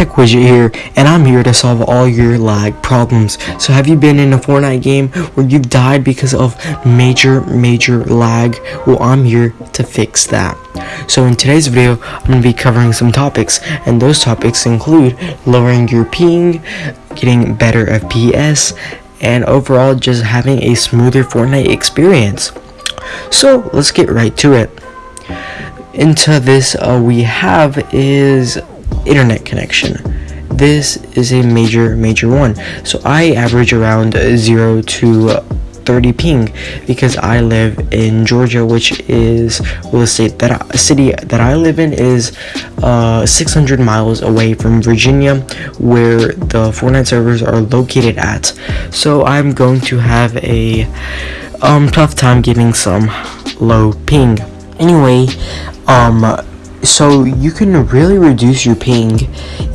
Tech Widget here, and I'm here to solve all your lag problems. So have you been in a Fortnite game where you've died because of major, major lag? Well, I'm here to fix that. So in today's video, I'm going to be covering some topics, and those topics include lowering your ping, getting better FPS, and overall just having a smoother Fortnite experience. So let's get right to it. Into this uh, we have is internet connection. This is a major major one. So i average around 0 to 30 ping because i live in georgia which is well, the state that city that i live in is uh, 600 miles away from virginia where the fortnite servers are located at. So i'm going to have a um tough time getting some low ping. Anyway um so you can really reduce your ping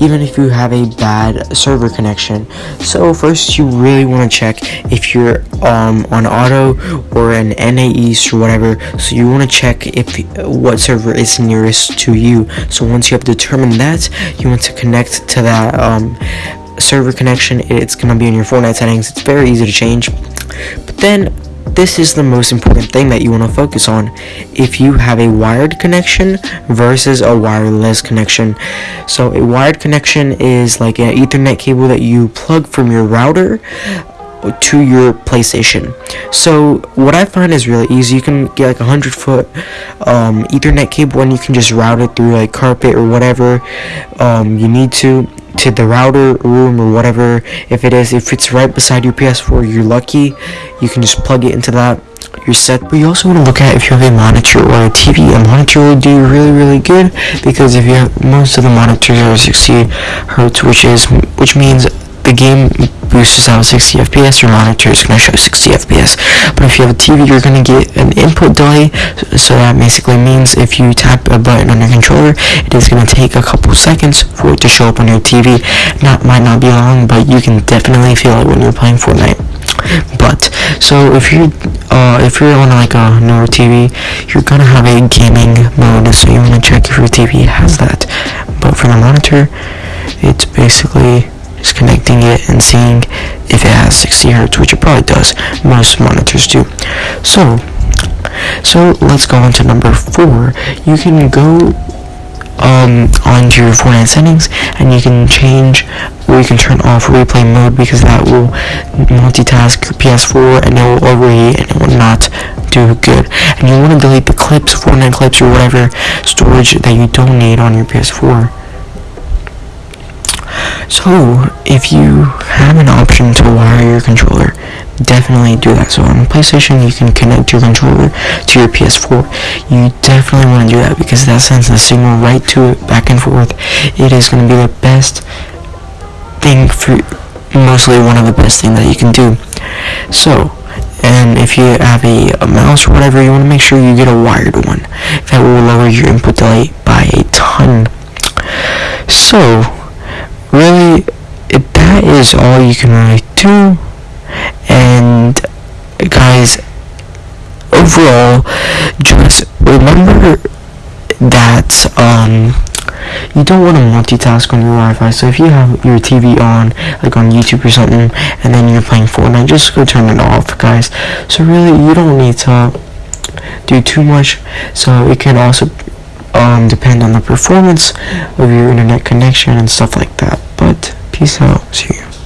even if you have a bad server connection. So first you really want to check if you're um, on auto or an NA East or whatever. So you want to check if what server is nearest to you. So once you have determined that you want to connect to that um, server connection. It's going to be in your Fortnite settings. It's very easy to change. But then this is the most important thing that you want to focus on if you have a wired connection versus a wireless connection so a wired connection is like an ethernet cable that you plug from your router to your PlayStation. So what I find is really easy. You can get like a hundred foot um, Ethernet cable and you can just route it through like carpet or whatever um, you need to to the router room or whatever. If it is if it's right beside your ps4 you're lucky. You can just plug it into that. You're set. But you also want to look at if you have a monitor or a tv a monitor will do really really good because if you have most of the monitors are 60 hertz which is which means the game boosts out 60 FPS, your monitor is going to show 60 FPS. But if you have a TV, you're going to get an input delay. So that basically means if you tap a button on your controller, it is going to take a couple seconds for it to show up on your TV. That might not be long, but you can definitely feel it when you're playing Fortnite. But so if you uh, if you're on like a newer TV, you're gonna have a gaming mode, so you want to check if your TV has that. But for the monitor, it's basically connecting it and seeing if it has 60 hertz which it probably does. Most monitors do. So so let's go on to number four. You can go um, onto your Fortnite settings and you can change or you can turn off replay mode because that will multitask your PS4 and it will overheat and it will not do good. And you want to delete the clips Fortnite clips or whatever storage that you don't need on your PS4 so, if you have an option to wire your controller, definitely do that. So on PlayStation, you can connect your controller to your PS4. You definitely want to do that because that sends the signal right to it, back and forth. It is going to be the best thing for, mostly one of the best things that you can do. So, and if you have a, a mouse or whatever, you want to make sure you get a wired one. That will lower your input delay by a ton. So, really that is all you can really do and guys overall just remember that um you don't want to multitask on your Wi-Fi. So if you have your TV on, like on YouTube or something, and then you're playing Fortnite, just go turn it off, guys. So really, you don't need to do too much. So it can also um, depend on the performance of your internet connection and stuff like that. But peace out. See you.